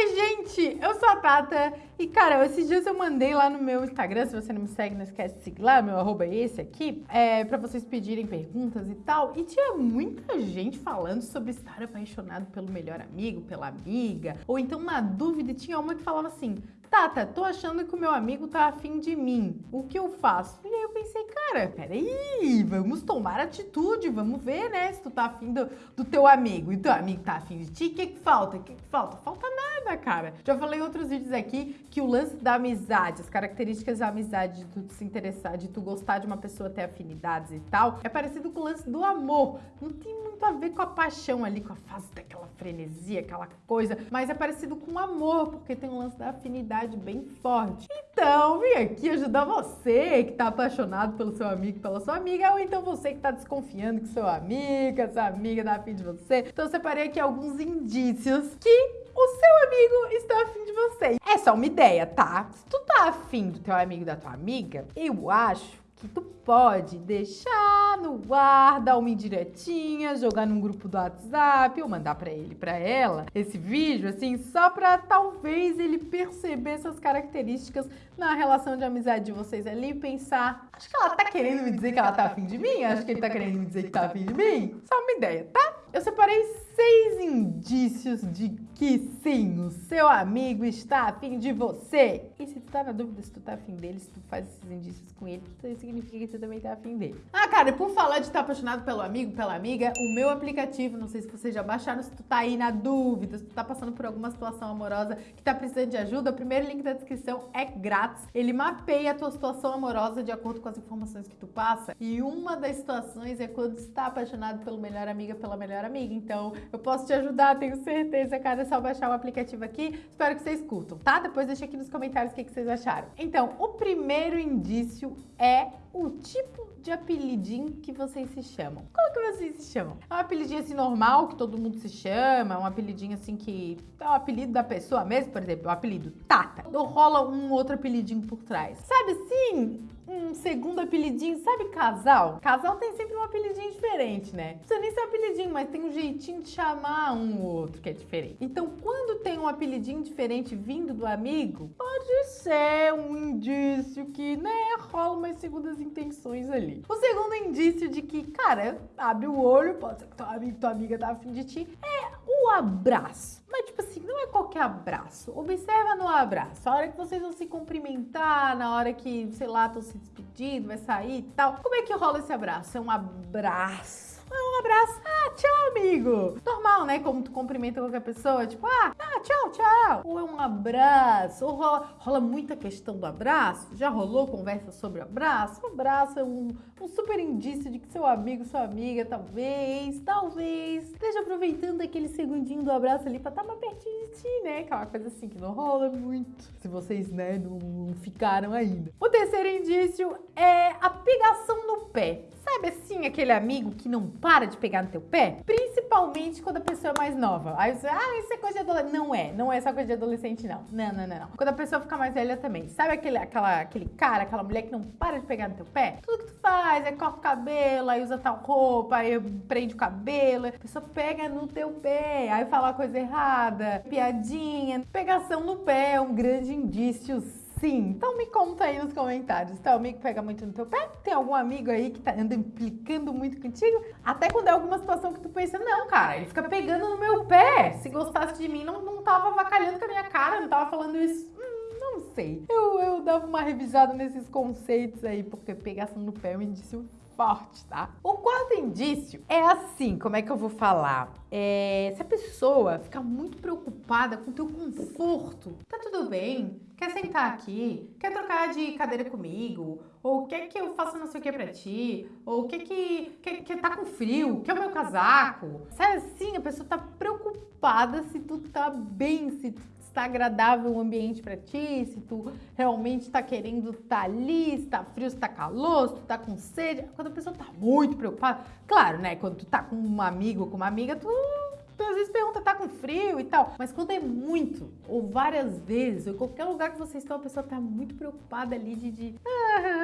Oi, gente! Eu sou a Tata e, cara, esses dias eu mandei lá no meu Instagram, se você não me segue, não esquece de seguir lá, meu arroba é esse aqui, é, pra vocês pedirem perguntas e tal. E tinha muita gente falando sobre estar apaixonado pelo melhor amigo, pela amiga, ou então na dúvida, tinha uma que falava assim, Tata, tô achando que o meu amigo tá afim de mim. O que eu faço? E aí eu pensei, cara, peraí, vamos tomar atitude, vamos ver, né, se tu tá afim do, do teu amigo e teu amigo tá afim de ti, o que que falta? O que que falta? Falta nada, cara. Já falei em outros vídeos aqui que o lance da amizade, as características da amizade, de tu se interessar, de tu gostar de uma pessoa, ter afinidades e tal, é parecido com o lance do amor. Não tem muito a ver com a paixão ali, com a fase daquela frenesia, aquela coisa, mas é parecido com o amor, porque tem um lance da afinidade bem forte. Então, vim aqui ajudar você que tá apaixonado pelo seu amigo, pela sua amiga, ou então você que tá desconfiando que seu amigo, essa amiga tá afim de você. Então, eu separei aqui alguns indícios que o seu amigo está afim de você. É só uma ideia, tá? Se tu tá afim do teu amigo da tua amiga, eu acho que tu pode deixar no ar, dar uma indiretinha, jogar num grupo do WhatsApp ou mandar para ele, para ela, esse vídeo assim, só para talvez ele perceber essas características na relação de amizade de vocês ali e pensar, acho que ela tá querendo me dizer que ela tá afim de mim, acho que ele tá querendo me dizer que tá afim de mim. Só uma ideia, tá? Eu separei seis indícios de que sim, o seu amigo está afim de você. E se tu tá na dúvida se tu tá afim dele, se tu faz esses indícios com ele, significa que você também tá afim dele. Ah, cara, e por falar de estar tá apaixonado pelo amigo, pela amiga, o meu aplicativo, não sei se vocês já baixaram, se tu tá aí na dúvida, se tu tá passando por alguma situação amorosa que tá precisando de ajuda, o primeiro link da descrição é grátis. Ele mapeia a tua situação amorosa de acordo com as informações que tu passa. E uma das situações é quando está apaixonado pelo melhor amiga, pela melhor amiga. Então, eu posso te ajudar, tenho certeza, cara, só baixar o aplicativo aqui. Espero que vocês curtam, tá? Depois deixa aqui nos comentários o que, que vocês acharam. Então, o primeiro indício é o tipo de apelidinho que vocês se chamam. Como que vocês se chamam? É um apelidinho assim normal, que todo mundo se chama, é um apelidinho assim que é o apelido da pessoa mesmo, por exemplo, o apelido Tata. Ou rola um outro apelidinho por trás. Sabe assim, um segundo apelidinho, sabe casal? Casal tem sempre um apelidinho diferente, né? Não precisa nem ser apelidinho, mas tem um jeitinho de chamar um ou outro que é diferente. Então, quando tem um apelidinho diferente vindo do amigo, pode ser um indício que, né, rola umas segundas intenções ali. O segundo indício de que, cara, abre o olho, pode ser que tua amigo, tua amiga tá afim de ti, é o abraço. Mas, tipo assim, não é qualquer abraço. Observa no abraço. A hora que vocês vão se cumprimentar, na hora que, sei lá, estão se despedindo, vai sair e tal. Como é que rola esse abraço? É um abraço um abraço. Ah, tchau, amigo. Normal, né? Como tu cumprimenta qualquer pessoa, tipo, ah, ah tchau, tchau. Ou é um abraço, ou rola, rola muita questão do abraço. Já rolou conversa sobre abraço? O abraço é um, um super indício de que seu amigo, sua amiga, talvez, talvez, esteja aproveitando aquele segundinho do abraço ali pra estar tá mais pertinho de ti, né? Aquela coisa assim que não rola muito, se vocês, né, não ficaram ainda. O terceiro indício é a pegação no pé. Sabe assim, aquele amigo que não para de pegar no teu pé? Principalmente quando a pessoa é mais nova. Aí você, ah, isso é coisa de adolescente. Não é, não é só coisa de adolescente, não. Não, não, não, não. Quando a pessoa fica mais velha também. Sabe aquele, aquela, aquele cara, aquela mulher que não para de pegar no teu pé? Tudo que tu faz é corta o cabelo, aí usa tal roupa, aí prende o cabelo. A pessoa pega no teu pé, aí fala coisa errada, piadinha. Pegação no pé é um grande indício Sim, então me conta aí nos comentários. Teu amigo pega muito no teu pé? Tem algum amigo aí que tá anda implicando muito contigo? Até quando é alguma situação que tu pensa, não, cara, ele fica pegando no meu pé. Se gostasse de mim, não, não tava avacalhando com a minha cara, não tava falando isso. Hum, não sei. Eu, eu dava uma revisada nesses conceitos aí, porque pegação no pé é um indício forte, tá? O quarto indício é assim, como é que eu vou falar? É, se a pessoa ficar muito preocupada com o teu conforto, tá tudo bem? Quer sentar aqui? Quer trocar de cadeira comigo? Ou quer que eu faça não sei o que pra ti? Ou quer que, quer, quer tá com frio? Quer o meu casaco? Sabe assim, a pessoa tá preocupada se tu tá bem, se tu está agradável o ambiente para ti, se tu realmente está querendo estar tá ali, se está frio, se está calor, se tu está com sede. Quando a pessoa está muito preocupada, claro, né? Quando tu tá com um amigo com uma amiga, tu tu às vezes pergunta, tá com frio e tal. Mas quando é muito, ou várias vezes, ou qualquer lugar que vocês estão, a pessoa tá muito preocupada ali de... de ah,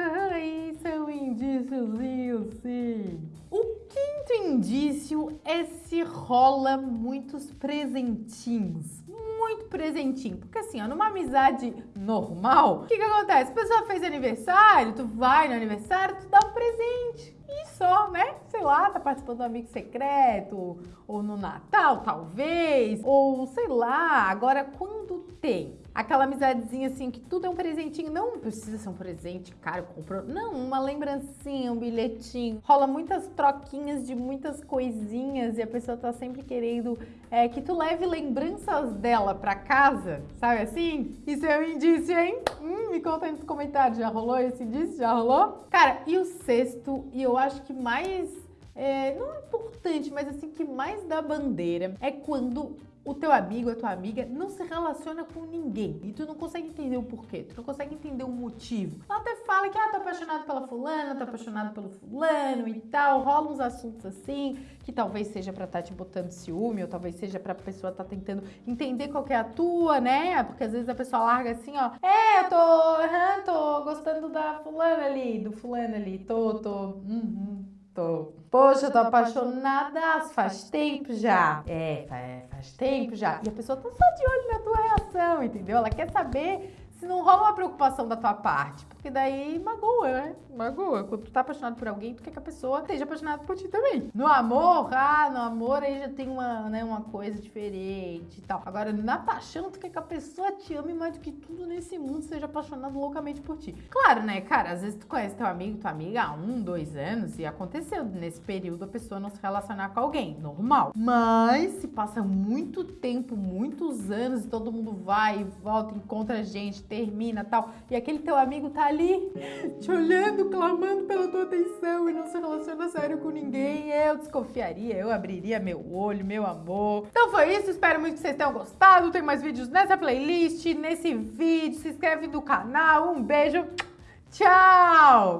indíciozinho, sim. O quinto indício é se rola muitos presentinhos muito presentinho. Porque assim, ó, numa amizade normal, o que que acontece? A pessoa fez aniversário, tu vai no aniversário, tu dá um presente. E só, né? Sei lá, tá participando do amigo secreto, ou no Natal, talvez, ou sei lá. Agora, quando tem aquela amizadezinha assim, que tudo é um presentinho, não precisa ser um presente caro, comprou, não, uma lembrancinha, um bilhetinho. Rola muitas troquinhas de muitas coisinhas e a pessoa tá sempre querendo é, que tu leve lembranças dela pra casa, sabe assim? Isso é um indício, hein? Hum, me conta aí nos comentários, já rolou esse indício? Já rolou? Cara, e o sexto, e eu acho que mais é, não é importante, mas assim, que mais dá bandeira é quando o teu amigo, a tua amiga não se relaciona com ninguém e tu não consegue entender o porquê, tu não consegue entender o motivo. Ela até fala que, ah, tô apaixonado pela fulana, tô apaixonado pelo fulano e tal, rola uns assuntos assim, que talvez seja pra estar tá te botando ciúme, ou talvez seja pra pessoa estar tá tentando entender qual é a tua, né? Porque às vezes a pessoa larga assim, ó, é, eu tô, uhum, tô gostando da fulana ali, do fulano ali, tô, tô, uhum, tô Poxa, eu tô apaixonada faz tempo já. É, faz tempo já. E a pessoa tá só de olho na tua reação, entendeu? Ela quer saber não rola uma preocupação da tua parte. Porque daí magoa, né? Magoa. Quando tu tá apaixonado por alguém, tu quer que a pessoa esteja apaixonada por ti também. No amor, ah, no amor aí já tem uma, né, uma coisa diferente e tal. Agora, na paixão, tu quer que a pessoa te ame mais do que tudo nesse mundo, seja apaixonado loucamente por ti. Claro, né, cara? Às vezes tu conhece teu amigo, tua amiga há um, dois anos e aconteceu nesse período a pessoa não se relacionar com alguém. Normal. Mas se passa muito tempo, muitos anos e todo mundo vai e volta, encontra gente, termina tal, e aquele teu amigo tá ali te olhando, clamando pela tua atenção e não se relaciona sério com ninguém, eu desconfiaria, eu abriria meu olho, meu amor. Então foi isso, espero muito que vocês tenham gostado. Tem mais vídeos nessa playlist, nesse vídeo. Se inscreve no canal. Um beijo. Tchau!